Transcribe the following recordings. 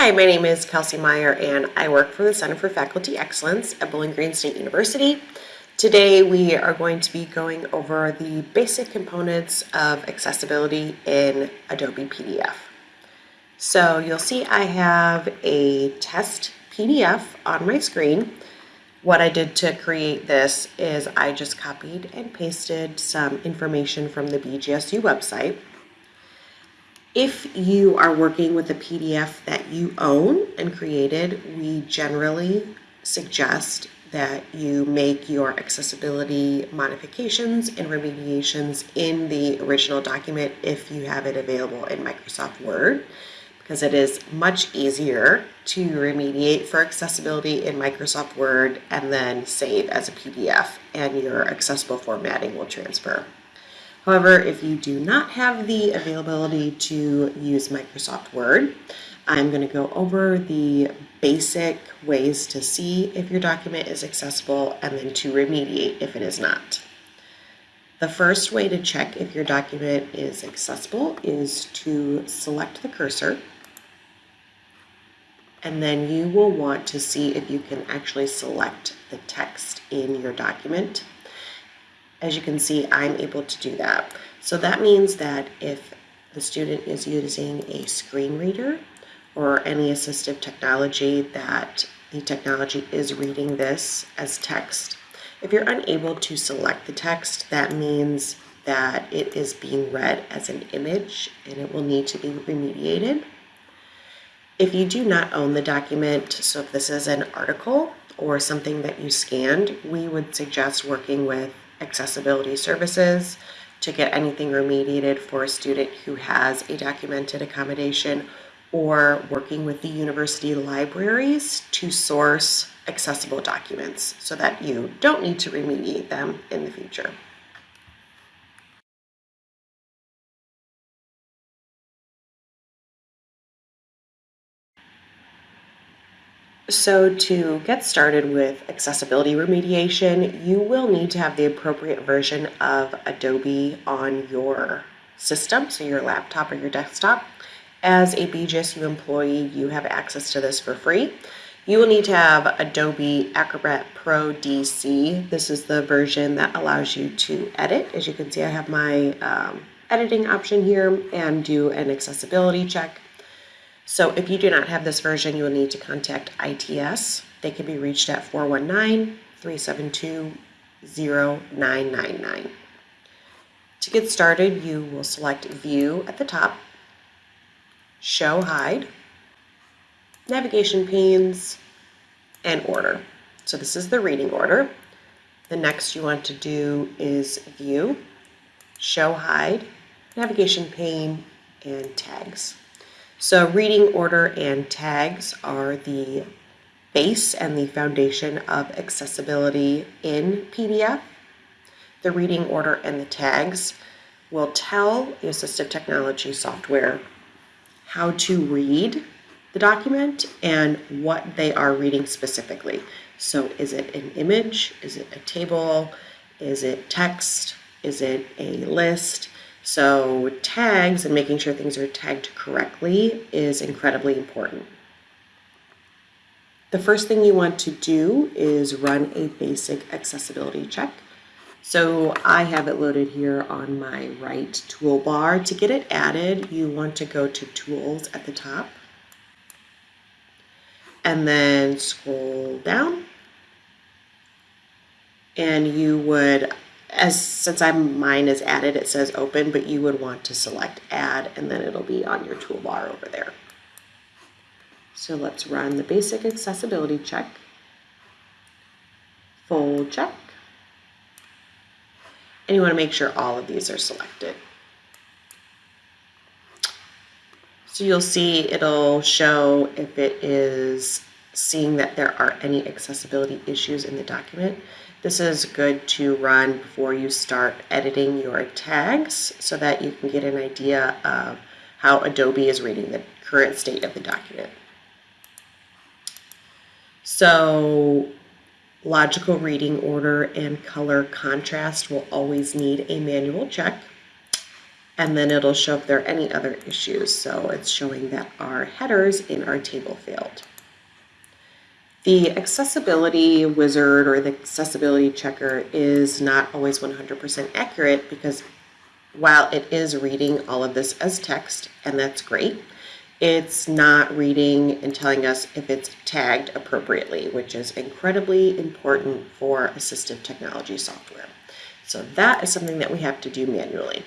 Hi, my name is Kelsey Meyer and I work for the Center for Faculty Excellence at Bowling Green State University. Today we are going to be going over the basic components of accessibility in Adobe PDF. So you'll see I have a test PDF on my screen. What I did to create this is I just copied and pasted some information from the BGSU website. If you are working with a PDF that you own and created, we generally suggest that you make your accessibility modifications and remediations in the original document if you have it available in Microsoft Word because it is much easier to remediate for accessibility in Microsoft Word and then save as a PDF and your accessible formatting will transfer. However, if you do not have the availability to use Microsoft Word, I'm going to go over the basic ways to see if your document is accessible and then to remediate if it is not. The first way to check if your document is accessible is to select the cursor and then you will want to see if you can actually select the text in your document as you can see, I'm able to do that. So that means that if the student is using a screen reader or any assistive technology that the technology is reading this as text. If you're unable to select the text, that means that it is being read as an image and it will need to be remediated. If you do not own the document, so if this is an article or something that you scanned, we would suggest working with accessibility services to get anything remediated for a student who has a documented accommodation or working with the university libraries to source accessible documents so that you don't need to remediate them in the future. So to get started with accessibility remediation, you will need to have the appropriate version of Adobe on your system, so your laptop or your desktop. As a BGSU employee, you have access to this for free. You will need to have Adobe Acrobat Pro DC. This is the version that allows you to edit. As you can see, I have my um, editing option here and do an accessibility check. So if you do not have this version, you will need to contact ITS. They can be reached at 419-372-0999. To get started, you will select View at the top, Show Hide, Navigation Panes, and Order. So this is the reading order. The next you want to do is View, Show Hide, Navigation Pane, and Tags. So reading order and tags are the base and the foundation of accessibility in PDF. The reading order and the tags will tell the assistive technology software how to read the document and what they are reading specifically. So is it an image? Is it a table? Is it text? Is it a list? So tags and making sure things are tagged correctly is incredibly important. The first thing you want to do is run a basic accessibility check. So I have it loaded here on my right toolbar. To get it added, you want to go to Tools at the top and then scroll down and you would as since I'm mine is added, it says open, but you would want to select add and then it'll be on your toolbar over there. So let's run the basic accessibility check, full check, and you want to make sure all of these are selected. So you'll see it'll show if it is seeing that there are any accessibility issues in the document. This is good to run before you start editing your tags so that you can get an idea of how Adobe is reading the current state of the document. So logical reading order and color contrast will always need a manual check. and then it'll show if there are any other issues. So it's showing that our headers in our table failed. The accessibility wizard or the accessibility checker is not always 100% accurate because while it is reading all of this as text, and that's great, it's not reading and telling us if it's tagged appropriately, which is incredibly important for assistive technology software. So that is something that we have to do manually.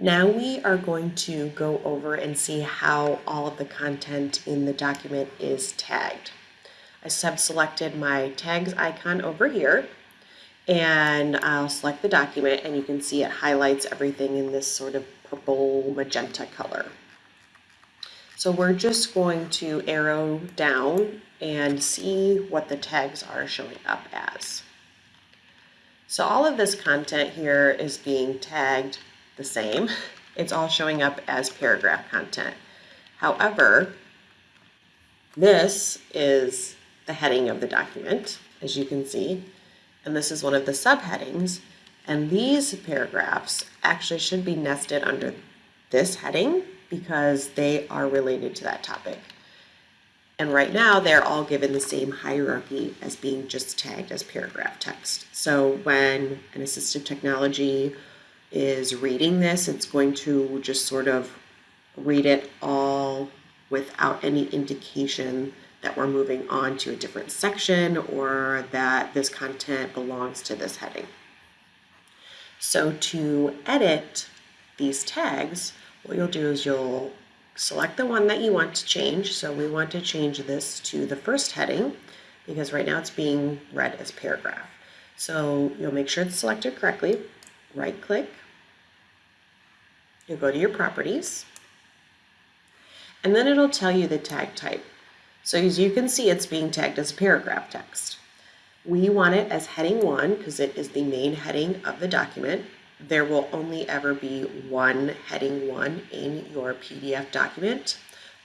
Now we are going to go over and see how all of the content in the document is tagged. I sub-selected my tags icon over here and I'll select the document and you can see it highlights everything in this sort of purple magenta color. So we're just going to arrow down and see what the tags are showing up as. So all of this content here is being tagged the same. It's all showing up as paragraph content. However, this is the heading of the document, as you can see, and this is one of the subheadings. And these paragraphs actually should be nested under this heading because they are related to that topic. And right now, they're all given the same hierarchy as being just tagged as paragraph text. So when an assistive technology is reading this, it's going to just sort of read it all without any indication that we're moving on to a different section or that this content belongs to this heading. So to edit these tags, what you'll do is you'll select the one that you want to change. So we want to change this to the first heading because right now it's being read as paragraph. So you'll make sure it's selected correctly, right click, You'll go to your properties, and then it'll tell you the tag type. So as you can see, it's being tagged as paragraph text. We want it as heading one because it is the main heading of the document. There will only ever be one heading one in your PDF document.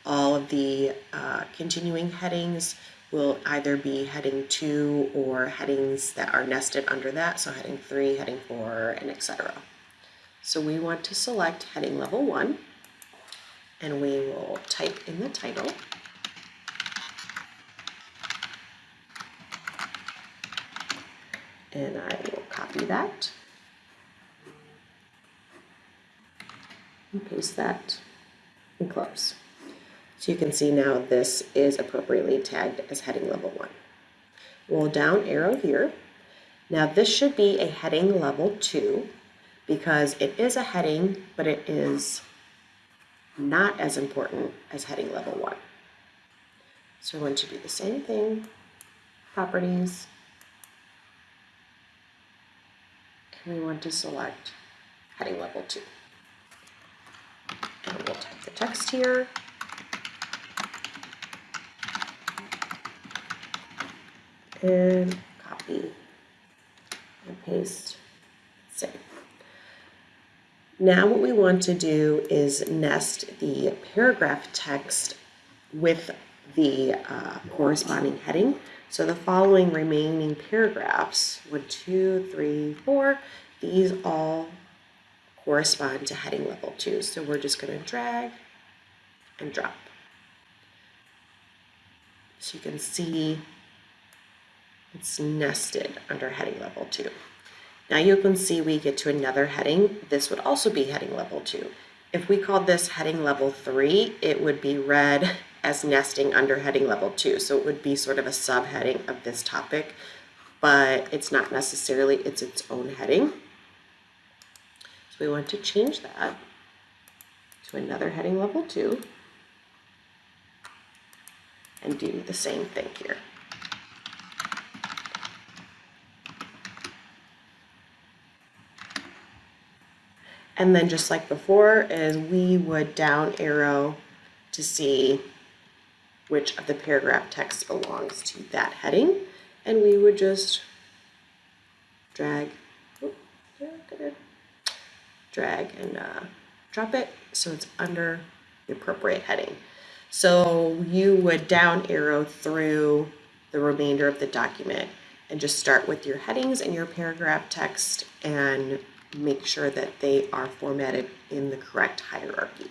All of the uh, continuing headings will either be heading two or headings that are nested under that, so heading three, heading four, and etc. So we want to select heading level one and we will type in the title. And I will copy that and paste that and close. So you can see now this is appropriately tagged as heading level one. We'll down arrow here. Now this should be a heading level two because it is a heading, but it is not as important as heading level one. So we're going to do the same thing, properties, and we want to select heading level two. And we'll type the text here. And copy and paste, save. Now what we want to do is nest the paragraph text with the uh, corresponding heading. So the following remaining paragraphs, one, two, three, four, these all correspond to heading level two. So we're just going to drag and drop. So you can see it's nested under heading level two. Now you can see we get to another heading. This would also be heading level two. If we called this heading level three, it would be read as nesting under heading level two. So it would be sort of a subheading of this topic, but it's not necessarily, it's its own heading. So we want to change that to another heading level two and do the same thing here. And then just like before is we would down arrow to see which of the paragraph text belongs to that heading. And we would just drag, drag and uh, drop it so it's under the appropriate heading. So you would down arrow through the remainder of the document and just start with your headings and your paragraph text and make sure that they are formatted in the correct hierarchy.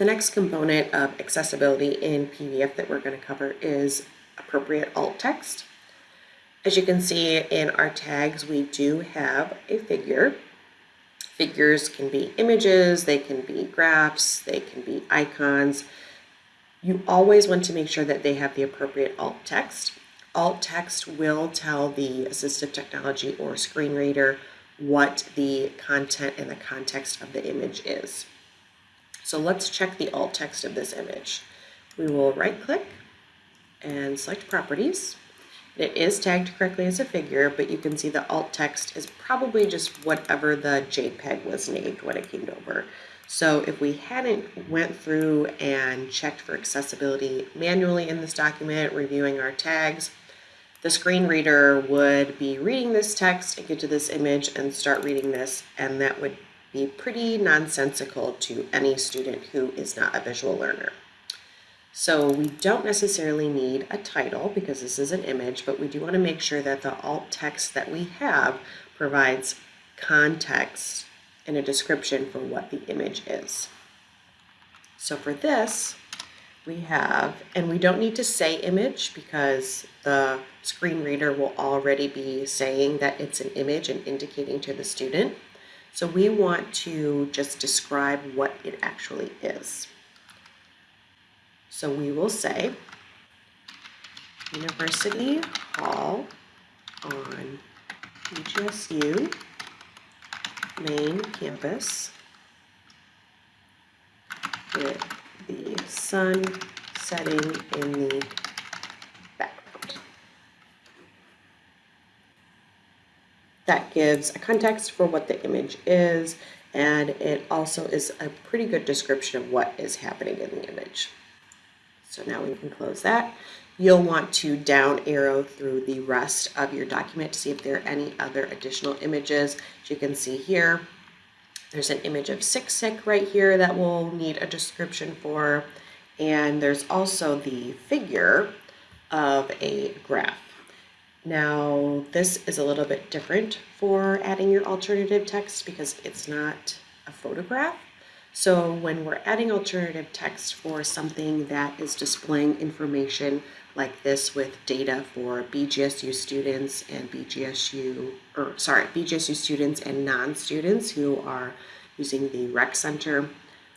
The next component of accessibility in PDF that we're going to cover is appropriate alt text. As you can see in our tags, we do have a figure. Figures can be images, they can be graphs, they can be icons. You always want to make sure that they have the appropriate alt text. Alt text will tell the assistive technology or screen reader what the content and the context of the image is. So let's check the alt text of this image. We will right click and select properties. It is tagged correctly as a figure, but you can see the alt text is probably just whatever the JPEG was named when it came over. So if we hadn't went through and checked for accessibility manually in this document, reviewing our tags, the screen reader would be reading this text and get to this image and start reading this, and that would be pretty nonsensical to any student who is not a visual learner. So we don't necessarily need a title because this is an image, but we do want to make sure that the alt text that we have provides context and a description for what the image is. So for this, we have, and we don't need to say image because the screen reader will already be saying that it's an image and indicating to the student. So we want to just describe what it actually is. So we will say University Hall on BGSU main campus with the sun setting in the background. that gives a context for what the image is, and it also is a pretty good description of what is happening in the image. So now we can close that. You'll want to down arrow through the rest of your document to see if there are any other additional images. As you can see here, there's an image of Sic Sic right here that we'll need a description for. And there's also the figure of a graph. Now, this is a little bit different for adding your alternative text because it's not a photograph. So when we're adding alternative text for something that is displaying information like this with data for BGSU students and BGSU, or sorry, BGSU students and non-students who are using the rec center,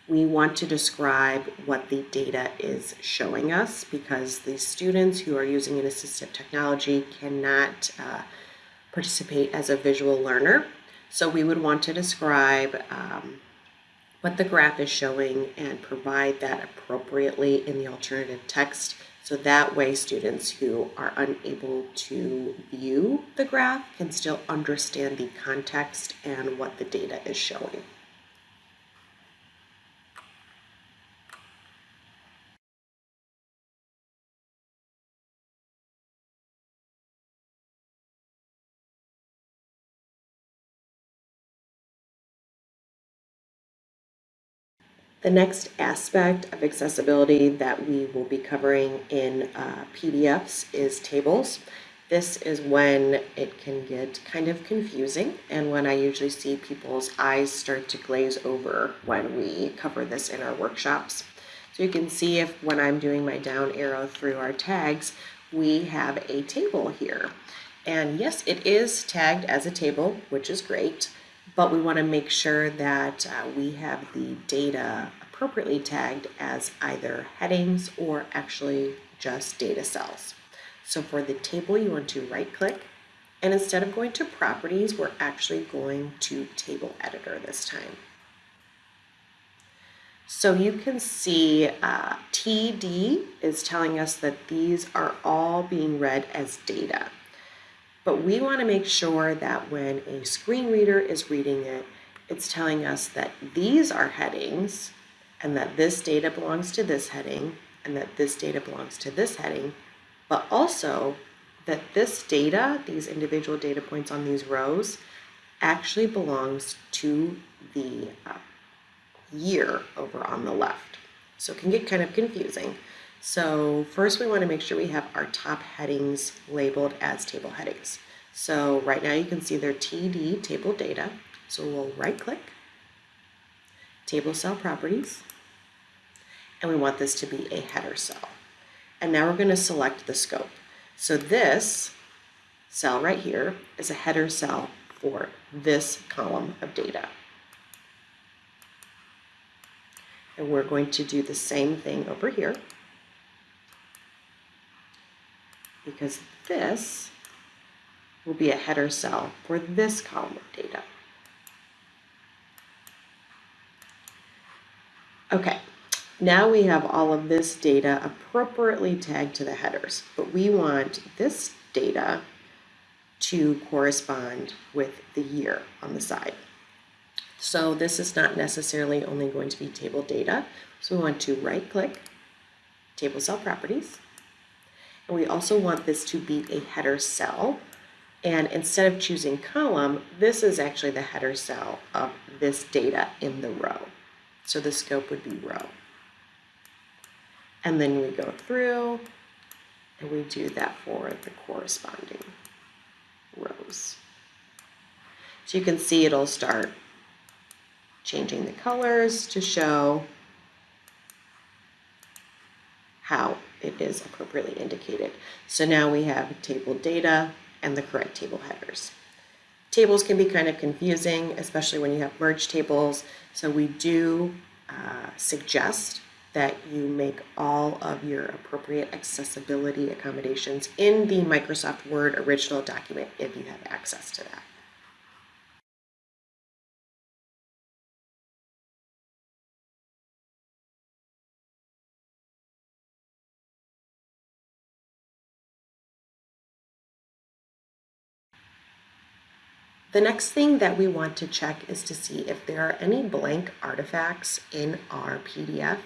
we want to describe what the data is showing us because the students who are using an assistive technology cannot uh, participate as a visual learner. So we would want to describe um, what the graph is showing and provide that appropriately in the alternative text so that way students who are unable to view the graph can still understand the context and what the data is showing. The next aspect of accessibility that we will be covering in uh, PDFs is tables. This is when it can get kind of confusing and when I usually see people's eyes start to glaze over when we cover this in our workshops. So you can see if when I'm doing my down arrow through our tags, we have a table here. And yes, it is tagged as a table, which is great but we want to make sure that uh, we have the data appropriately tagged as either headings or actually just data cells. So for the table, you want to right click and instead of going to properties, we're actually going to table editor this time. So you can see uh, TD is telling us that these are all being read as data. But we want to make sure that when a screen reader is reading it, it's telling us that these are headings and that this data belongs to this heading and that this data belongs to this heading, but also that this data, these individual data points on these rows, actually belongs to the uh, year over on the left. So it can get kind of confusing. So first we want to make sure we have our top headings labeled as table headings. So right now you can see they're TD table data. So we'll right click, table cell properties, and we want this to be a header cell. And now we're going to select the scope. So this cell right here is a header cell for this column of data. And we're going to do the same thing over here because this will be a header cell for this column of data. Okay, now we have all of this data appropriately tagged to the headers, but we want this data to correspond with the year on the side. So this is not necessarily only going to be table data. So we want to right click, table cell properties. We also want this to be a header cell. And instead of choosing column, this is actually the header cell of this data in the row. So the scope would be row. And then we go through and we do that for the corresponding rows. So you can see it'll start changing the colors to show how it is appropriately indicated. So now we have table data and the correct table headers. Tables can be kind of confusing, especially when you have merged tables. So we do uh, suggest that you make all of your appropriate accessibility accommodations in the Microsoft Word original document if you have access to that. The next thing that we want to check is to see if there are any blank artifacts in our PDF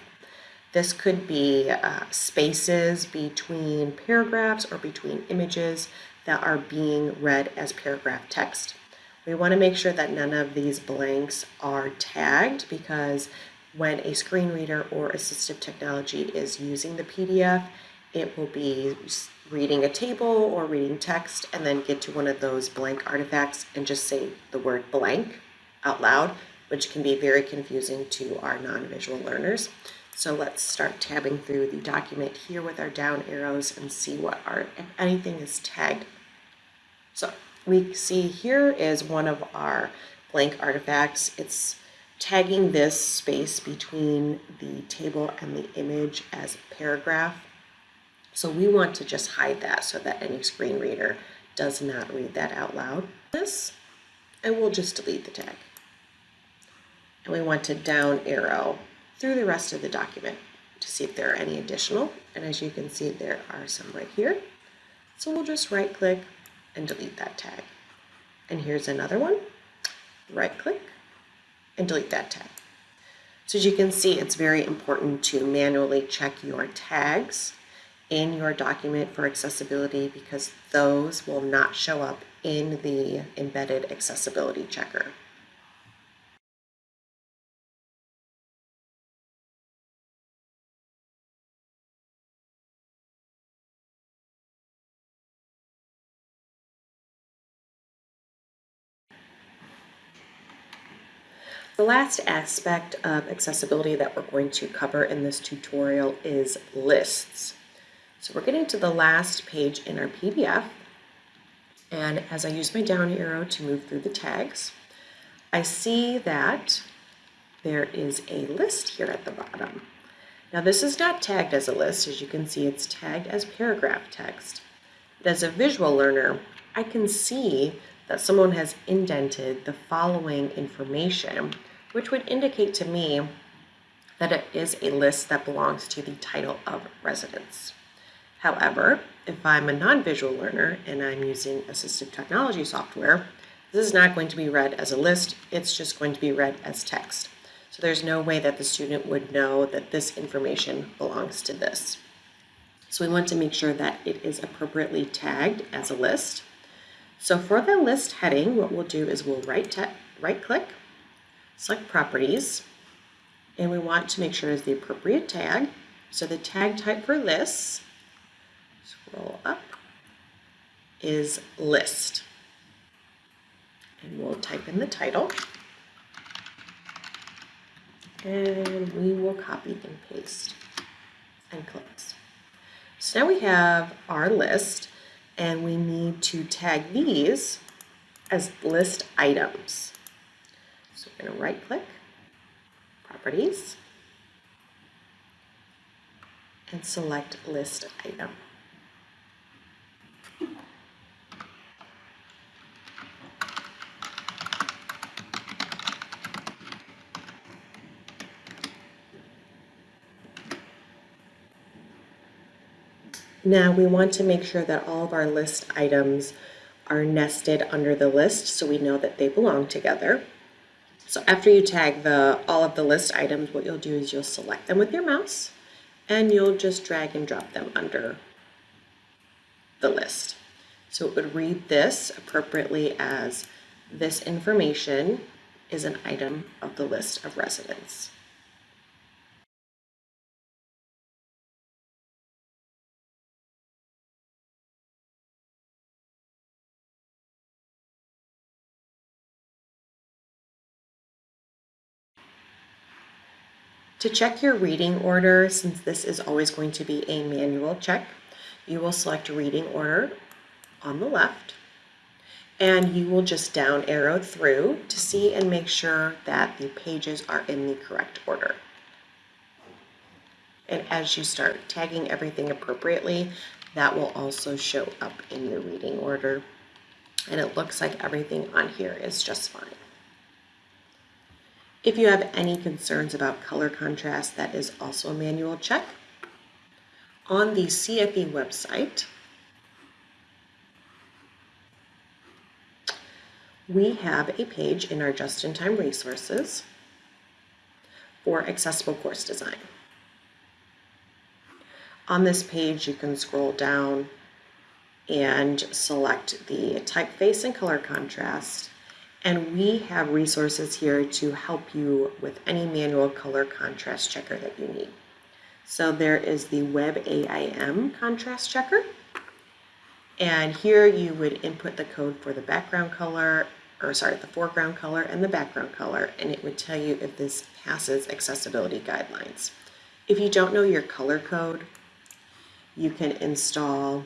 this could be uh, spaces between paragraphs or between images that are being read as paragraph text. We want to make sure that none of these blanks are tagged because when a screen reader or assistive technology is using the PDF, it will be reading a table or reading text and then get to one of those blank artifacts and just say the word blank out loud, which can be very confusing to our non-visual learners. So let's start tabbing through the document here with our down arrows and see what our, if anything is tagged. So we see here is one of our blank artifacts. It's tagging this space between the table and the image as paragraph. So we want to just hide that so that any screen reader does not read that out loud. This, and we'll just delete the tag. And we want to down arrow through the rest of the document to see if there are any additional. And as you can see, there are some right here. So we'll just right click and delete that tag. And here's another one. Right click and delete that tag. So as you can see, it's very important to manually check your tags in your document for accessibility because those will not show up in the embedded accessibility checker. The last aspect of accessibility that we're going to cover in this tutorial is lists. So we're getting to the last page in our PDF. And as I use my down arrow to move through the tags, I see that there is a list here at the bottom. Now this is not tagged as a list. As you can see, it's tagged as paragraph text. But as a visual learner, I can see that someone has indented the following information, which would indicate to me that it is a list that belongs to the title of residence. However, if I'm a non-visual learner and I'm using assistive technology software, This is not going to be read as a list, it's just going to be read as text. So there's no way that the student would know that this information belongs to this. So we want to make sure that it is appropriately tagged as a list. So for the list heading, what we'll do is we'll right, right click, select properties, and we want to make sure it's the appropriate tag. So the tag type for lists, scroll up, is list. And we'll type in the title. And we will copy and paste and close. So now we have our list and we need to tag these as list items. So we're going to right click, properties, and select list item. Now we want to make sure that all of our list items are nested under the list so we know that they belong together. So after you tag the all of the list items, what you'll do is you'll select them with your mouse and you'll just drag and drop them under the list. So it would read this appropriately as this information is an item of the list of residents. To check your reading order, since this is always going to be a manual check, you will select reading order on the left and you will just down arrow through to see and make sure that the pages are in the correct order. And as you start tagging everything appropriately, that will also show up in your reading order. And it looks like everything on here is just fine. If you have any concerns about color contrast, that is also a manual check. On the CFE website, we have a page in our just-in-time resources for accessible course design. On this page, you can scroll down and select the typeface and color contrast and we have resources here to help you with any manual color contrast checker that you need. So there is the WebAIM contrast checker. And here you would input the code for the background color, or sorry, the foreground color and the background color, and it would tell you if this passes accessibility guidelines. If you don't know your color code, you can install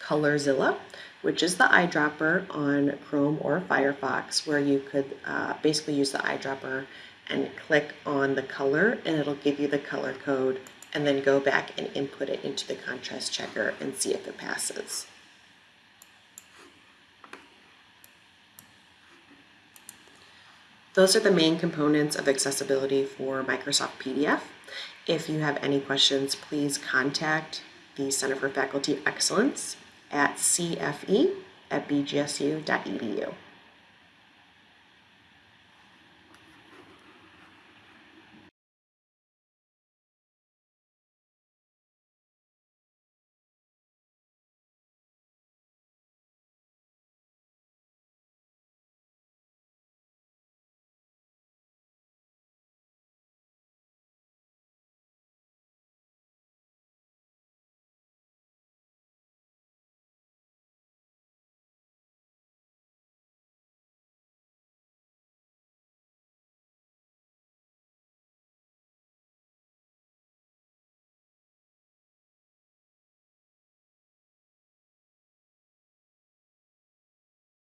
Colorzilla, which is the eyedropper on Chrome or Firefox, where you could uh, basically use the eyedropper and click on the color and it'll give you the color code and then go back and input it into the contrast checker and see if it passes. Those are the main components of accessibility for Microsoft PDF. If you have any questions, please contact the Center for Faculty Excellence at cfe at bgsu.edu.